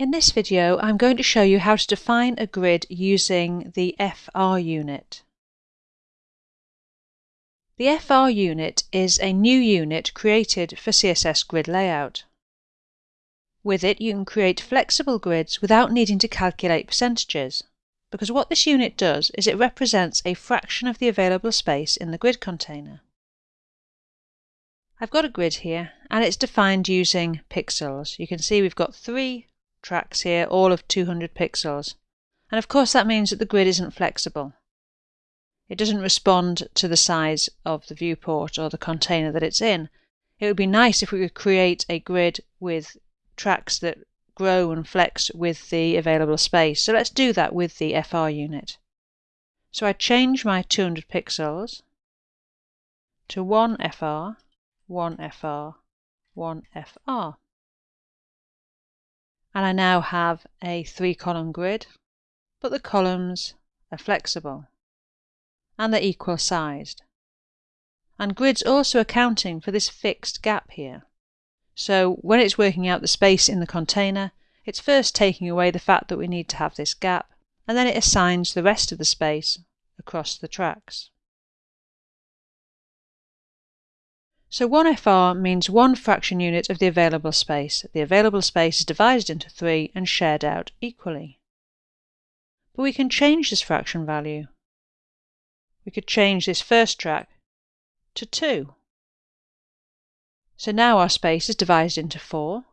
In this video I'm going to show you how to define a grid using the FR unit. The FR unit is a new unit created for CSS grid layout. With it you can create flexible grids without needing to calculate percentages, because what this unit does is it represents a fraction of the available space in the grid container. I've got a grid here and it's defined using pixels. You can see we've got three tracks here, all of 200 pixels. And of course that means that the grid isn't flexible. It doesn't respond to the size of the viewport or the container that it's in. It would be nice if we could create a grid with tracks that grow and flex with the available space. So let's do that with the FR unit. So I change my 200 pixels to 1 FR, 1 FR, 1 FR and I now have a three column grid, but the columns are flexible and they're equal sized. And grid's also accounting for this fixed gap here. So when it's working out the space in the container, it's first taking away the fact that we need to have this gap, and then it assigns the rest of the space across the tracks. So 1FR means one fraction unit of the available space. The available space is divided into 3 and shared out equally. But we can change this fraction value. We could change this first track to 2. So now our space is divided into 4.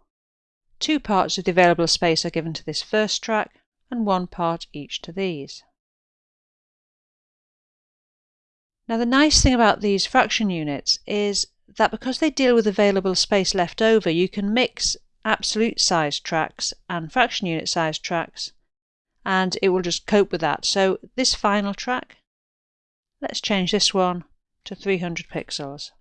Two parts of the available space are given to this first track and one part each to these. Now the nice thing about these fraction units is that because they deal with available space left over, you can mix absolute size tracks and fraction unit size tracks and it will just cope with that. So this final track, let's change this one to 300 pixels.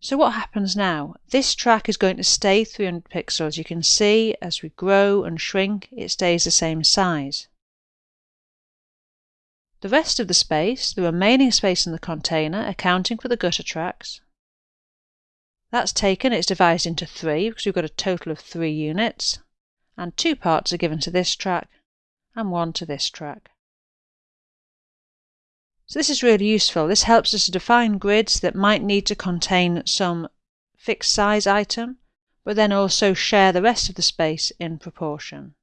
So what happens now? This track is going to stay 300 pixels. You can see as we grow and shrink, it stays the same size. The rest of the space, the remaining space in the container, accounting for the gutter tracks, that's taken, it's divided into three because we've got a total of three units, and two parts are given to this track and one to this track. So this is really useful. This helps us to define grids that might need to contain some fixed size item, but then also share the rest of the space in proportion.